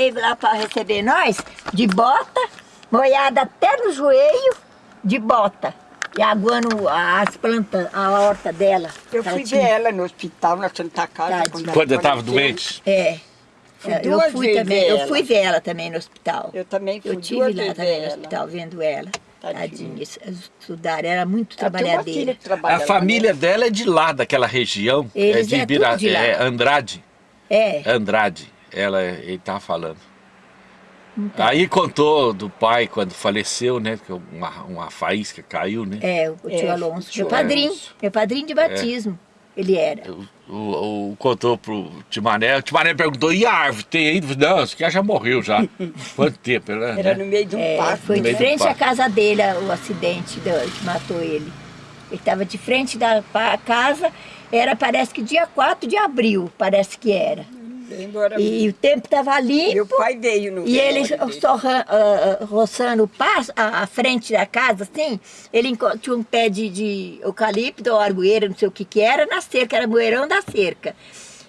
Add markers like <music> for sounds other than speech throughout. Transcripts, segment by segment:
Veio lá para receber nós, de bota, molhada até no joelho, de bota. E aguando as plantas, a horta dela. Eu fui tinha- ver ela no hospital, na Santa Casa. Tadinha. ela Quando eu estava doente? É. Fui duas eu fui vezes também, ver eu ela. fui ver ela também no hospital. Eu também fui Eu tive lá vezes também no hospital vendo ela. Tadinha. Tadinha. eles Estudaram, era muito Ela trabalhadeira. A lá, família né? dela é de lá, daquela região. Eles é de é tudo de lá. é Andrade. É, Andrade. Ela, ele tava falando. Então. Aí contou do pai quando faleceu, né? Que uma, uma faísca caiu, né? é, o tio É, Alonso, o tio meu padrinho, Alonso. meu padrinho de batismo, ele era. O, o- o- contou pro Timané, o Timané perguntou, e a árvore, tem aí? Não, esse cara já morreu já. <laughs> Quanto tempo? Era né? no meio de um É, parque. foi no de frente à casa dele o acidente do- que matou ele. Ele estava de frente da casa, era parece que dia 4 de abril, parece que era. Embora E, o tempo estava limpo. Meu pai veio no E ele só ah, roçando o passo, a, a frente da casa, assim, ele tinha um pé de, de eucalipto ou argoeira, não sei o que que era, na cerca, era moeirão da cerca.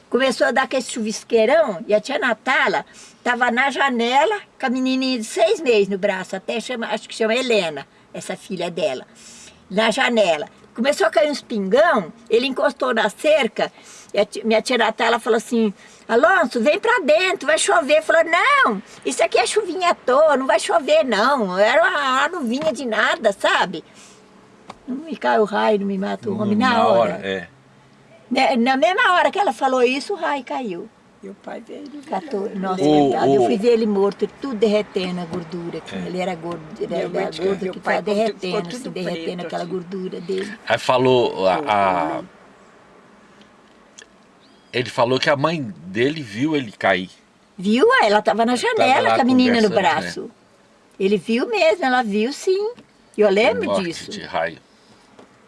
Começou a dar aquele chuvisqueirão e a tia Natala estava na janela com a menininha de seis meses no braço, até chama, acho que chama Helena, essa filha dela, na janela. Começou a cair uns pingão, ele encostou na cerca, e a ti- minha tia Natala falou assim, Alonso, vem pra dentro, vai chover. Falou, não, isso aqui é chuvinha à toa, não vai chover não. Era uma, uma nuvinha de nada, sabe? Não me cai o raio, não me mata o homem na, hora. é. Né, Na mesma hora que ela falou isso, o raio caiu. Meu pai veio no Catou, velório nossa, dele. O- coitado, o- eu fui ver ele morto, tudo derretendo a gordura. que Ele era gordo, ele era gordo que pai ficou derretendo, se derretendo preto, aquela assim. gordura dele. Aí falou, a, a- ele falou que a mãe dele viu ele cair. Viu? Ah, Ela estava na janela lá com a menina no conversando, né? braço. Ele viu mesmo, ela viu sim. Eu lembro morte disso. de raio.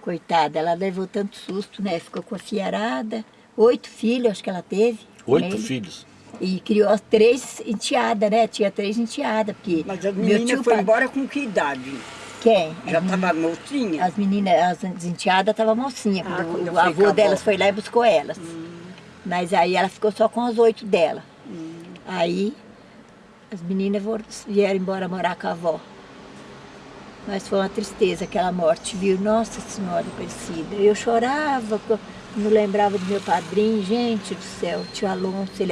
Coitada, ela levou tanto susto, né? Ficou com a fiarada. Oito filhos, acho que ela teve. Oito filhos. E criou as três enteadas, né? Tinha três enteadas. Porque Mas meninas tio foram pa- embora com que idade? Quem? Já estava mocinha? As meninas, as enteadas estavam mocinha. Ah, o avô a delas foi lá e buscou elas. Mas aí ela ficou só com as oito dela. Aí as meninas vieram embora morar com a avó. Mas foi uma tristeza aquela morte, viu? Nossa Senhora Aparecida. Eu chorava, não lembrava do meu padrinho. Gente do céu, tio Alonso, ele